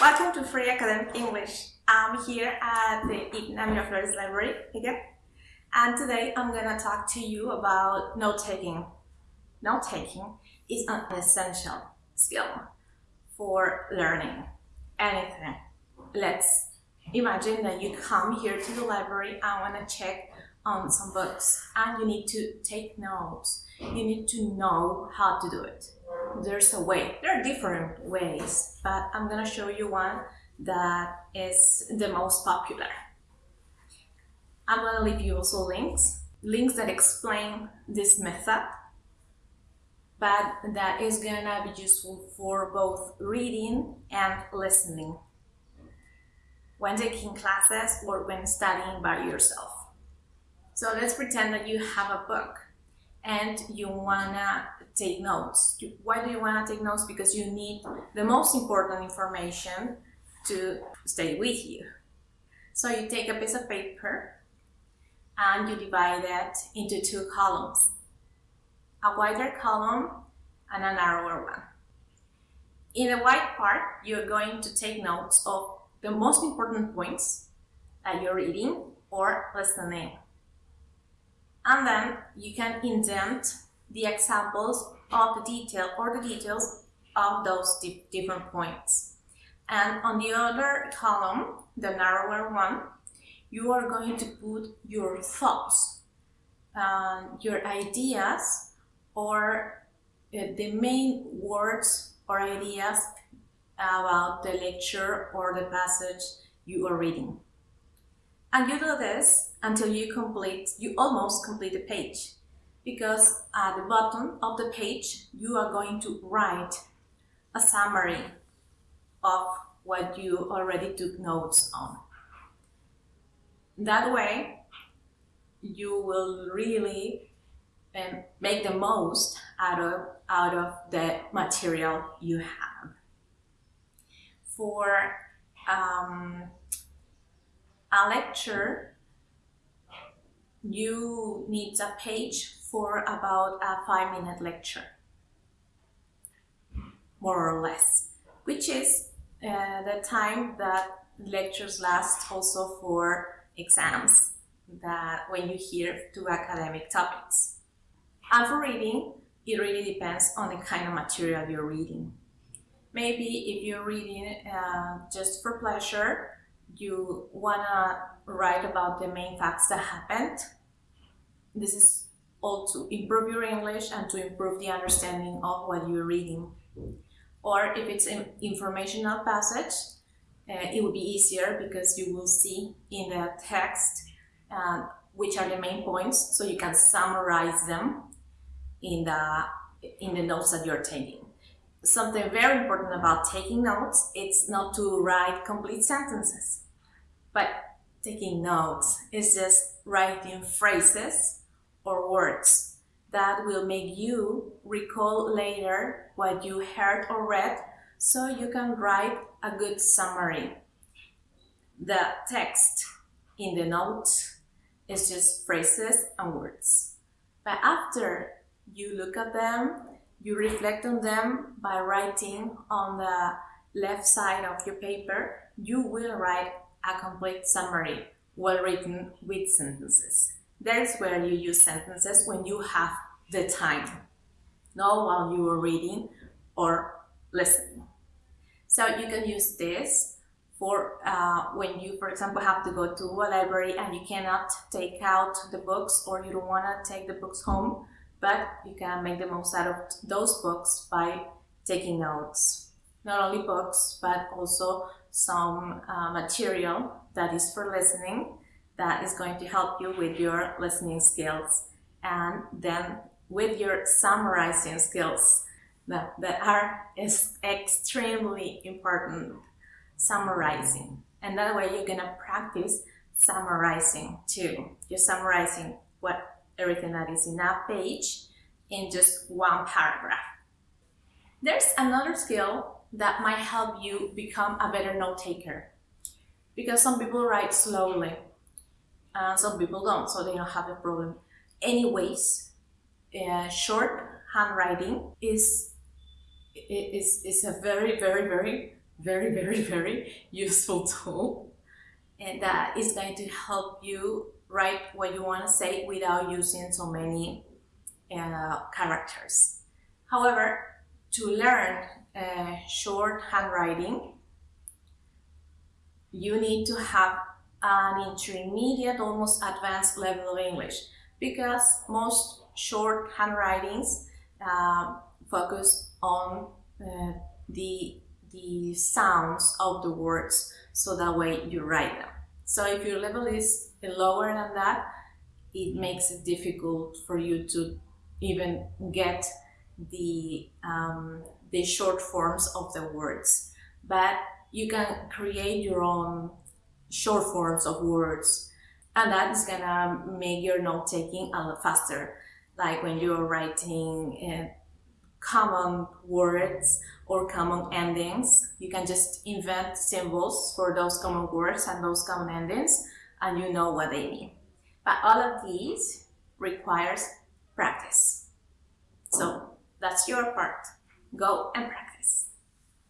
Welcome to Free Academic English. I'm here at the Igna Miraflores Library again, and today I'm gonna talk to you about note-taking. Note-taking is an essential skill for learning anything. Let's imagine that you come here to the library and wanna check on some books and you need to take notes. You need to know how to do it there's a way. There are different ways, but I'm gonna show you one that is the most popular. I'm gonna leave you also links, links that explain this method, but that is gonna be useful for both reading and listening when taking classes or when studying by yourself. So let's pretend that you have a book and you wanna take notes. Why do you wanna take notes? Because you need the most important information to stay with you. So you take a piece of paper and you divide it into two columns. A wider column and a narrower one. In the white part, you're going to take notes of the most important points that you're reading or listening and then you can indent the examples of the detail or the details of those di different points. And on the other column, the narrower one, you are going to put your thoughts, uh, your ideas, or uh, the main words or ideas about the lecture or the passage you are reading. And you do this until you complete, you almost complete the page. Because at the bottom of the page, you are going to write a summary of what you already took notes on. That way, you will really um, make the most out of, out of the material you have. For um, a lecture, you need a page for about a five minute lecture, more or less, which is uh, the time that lectures last also for exams that when you hear two academic topics. And for reading, it really depends on the kind of material you're reading. Maybe if you're reading uh, just for pleasure, you wanna write about the main facts that happened. This is all to improve your English and to improve the understanding of what you're reading. Or if it's an informational passage, uh, it will be easier because you will see in the text uh, which are the main points, so you can summarize them in the in the notes that you're taking something very important about taking notes, it's not to write complete sentences, but taking notes is just writing phrases or words that will make you recall later what you heard or read so you can write a good summary. The text in the notes is just phrases and words. But after you look at them you reflect on them by writing on the left side of your paper. You will write a complete summary, well written with sentences. That's where you use sentences when you have the time, not while you are reading or listening. So you can use this for uh, when you, for example, have to go to a library and you cannot take out the books or you don't want to take the books home but you can make the most out of those books by taking notes. Not only books, but also some uh, material that is for listening that is going to help you with your listening skills and then with your summarizing skills that, that are is extremely important summarizing and that way you're gonna practice summarizing too you're summarizing what everything that is in that page in just one paragraph. There's another skill that might help you become a better note taker because some people write slowly and some people don't, so they don't have a problem. Anyways, uh, short handwriting is, is, is a very, very, very very, very, very useful tool. And that is going to help you write what you want to say without using so many uh, characters. However, to learn uh, short handwriting, you need to have an intermediate, almost advanced level of English because most short handwritings uh, focus on uh, the, the sounds of the words so that way you write them. So if your level is lower than that, it makes it difficult for you to even get the, um, the short forms of the words. But you can create your own short forms of words and that is gonna make your note taking a lot faster. Like when you're writing uh, common words or common endings you can just invent symbols for those common words and those common endings and you know what they mean. But all of these requires practice. So that's your part. Go and practice